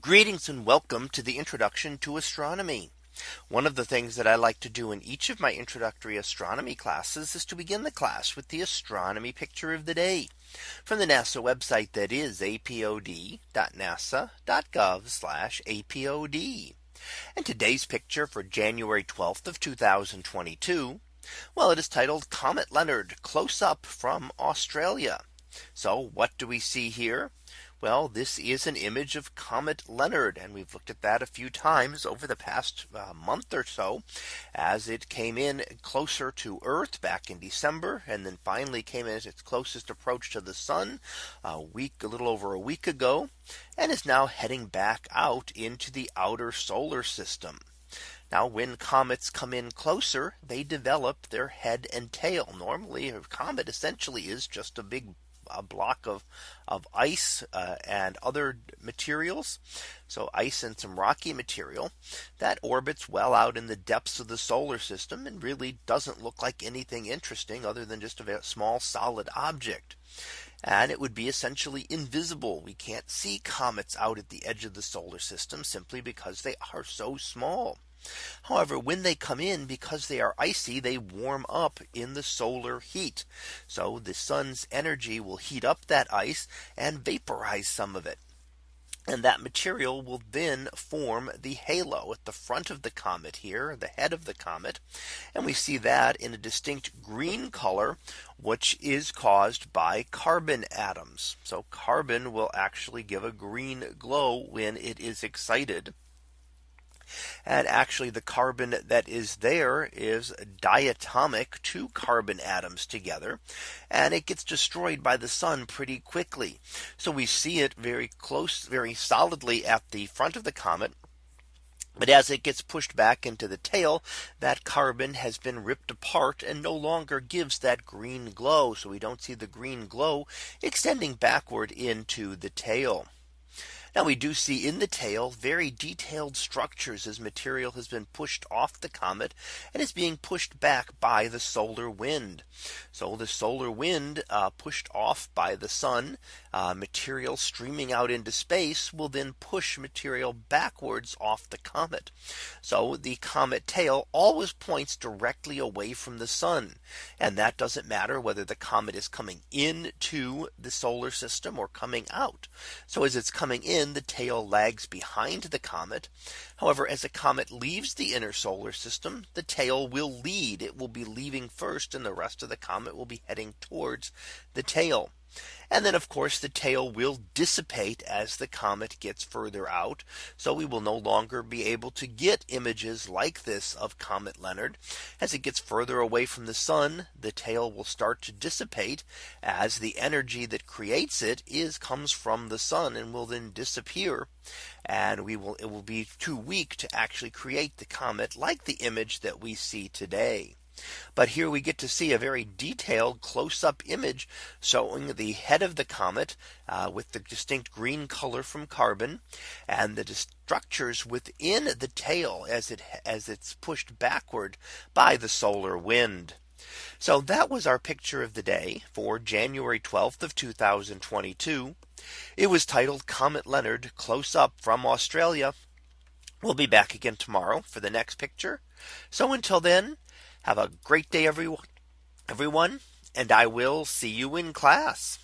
Greetings and welcome to the introduction to astronomy. One of the things that I like to do in each of my introductory astronomy classes is to begin the class with the astronomy picture of the day from the NASA website that is apod.nasa.gov apod. And today's picture for January 12th of 2022. Well, it is titled Comet Leonard close up from Australia. So what do we see here? Well, this is an image of Comet Leonard. And we've looked at that a few times over the past uh, month or so as it came in closer to Earth back in December and then finally came in at its closest approach to the sun a week a little over a week ago and is now heading back out into the outer solar system. Now when comets come in closer, they develop their head and tail. Normally a comet essentially is just a big a block of of ice uh, and other materials. So ice and some rocky material that orbits well out in the depths of the solar system and really doesn't look like anything interesting other than just a small solid object. And it would be essentially invisible. We can't see comets out at the edge of the solar system simply because they are so small. However, when they come in because they are icy, they warm up in the solar heat. So the sun's energy will heat up that ice and vaporize some of it. And that material will then form the halo at the front of the comet here, the head of the comet. And we see that in a distinct green color, which is caused by carbon atoms. So carbon will actually give a green glow when it is excited. And actually the carbon that is there is diatomic two carbon atoms together. And it gets destroyed by the sun pretty quickly. So we see it very close, very solidly at the front of the comet. But as it gets pushed back into the tail, that carbon has been ripped apart and no longer gives that green glow. So we don't see the green glow extending backward into the tail. Now we do see in the tail very detailed structures as material has been pushed off the comet and is being pushed back by the solar wind. So the solar wind uh, pushed off by the sun uh, material streaming out into space will then push material backwards off the comet. So the comet tail always points directly away from the sun. And that doesn't matter whether the comet is coming into the solar system or coming out. So as it's coming in, the tail lags behind the comet. However, as a comet leaves the inner solar system, the tail will lead. It will be leaving first and the rest of the comet will be heading towards the tail. And then of course the tail will dissipate as the comet gets further out. So we will no longer be able to get images like this of Comet Leonard. As it gets further away from the sun, the tail will start to dissipate as the energy that creates it is comes from the sun and will then disappear. And we will it will be too weak to actually create the comet like the image that we see today. But here we get to see a very detailed close up image showing the head of the comet uh, with the distinct green color from carbon and the structures within the tail as it as it's pushed backward by the solar wind. So that was our picture of the day for January 12th of 2022. It was titled Comet Leonard close up from Australia. We'll be back again tomorrow for the next picture. So until then, have a great day, everyone, everyone, and I will see you in class.